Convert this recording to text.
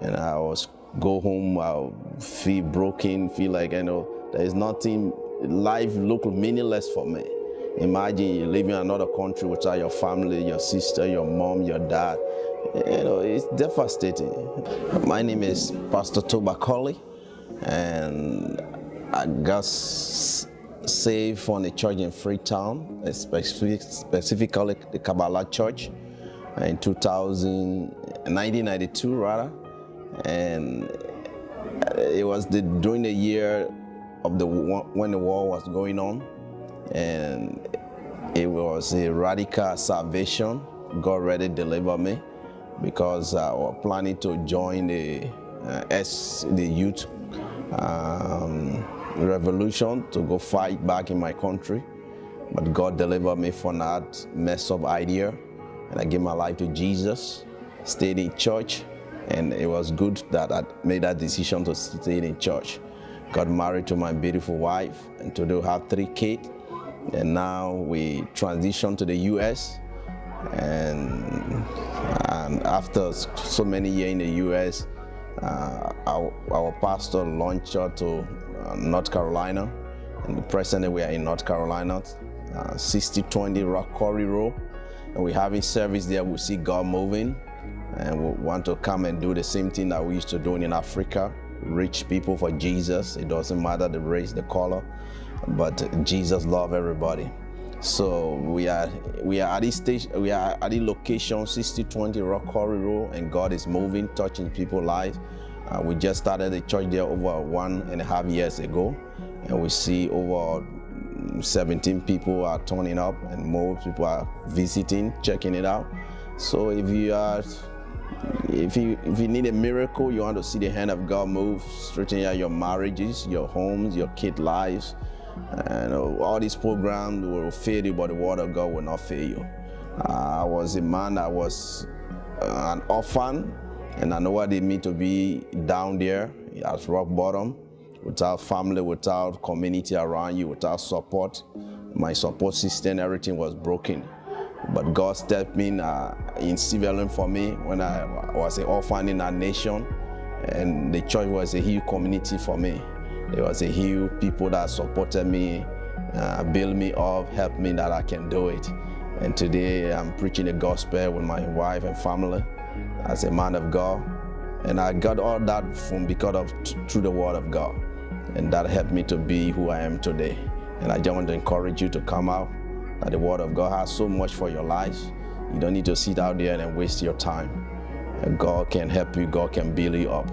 And I was go home, I feel broken, feel like, you know, there is nothing, life look meaningless for me. Imagine you living in another country without your family, your sister, your mom, your dad. You know, it's devastating. My name is Pastor Toba Colley, and I got saved from a church in Freetown, specific, specifically the Kabbalah Church, in 2000, 1992 rather, and it was the, during the year of the when the war was going on, and it was a radical salvation. God really delivered me because I was planning to join the uh, S the youth um, revolution to go fight back in my country. But God delivered me from that mess up idea. And I gave my life to Jesus, stayed in church, and it was good that I made that decision to stay in church. Got married to my beautiful wife, and today we have three kids. And now we transitioned to the U.S. And, and after so many years in the U.S., uh, our, our, pastor launched us to uh, North Carolina. And presently we are in North Carolina, uh, 6020 Rock Quarry Road. And we're having service there. We see God moving. And we want to come and do the same thing that we used to do in Africa. Reach people for Jesus. It doesn't matter the race, the color, but Jesus loves everybody. So we are we are at this stage, we are at the location 6020 Rock Quarry Road, and God is moving, touching people's lives. Uh, we just started a church there over one and a half years ago, and we see over 17 people are turning up, and more people are visiting, checking it out. So if you are if you if you need a miracle, you want to see the hand of God move, straighten out your marriages, your homes, your kid lives, and all these programs will fail you, but the word of God will not fail you. Uh, I was a man that was uh, an orphan, and I know what it means to be down there at rock bottom, without family, without community around you, without support. My support system, everything was broken. But God stepped in uh, in Sierra Leone for me when I was an orphan in our nation, and the church was a huge community for me. There was a huge people that supported me, uh, build me up, help me that I can do it. And today I'm preaching the gospel with my wife and family as a man of God. And I got all that from because of through the word of God. And that helped me to be who I am today. And I just want to encourage you to come out, that the word of God has so much for your life. You don't need to sit out there and waste your time. And God can help you, God can build you up.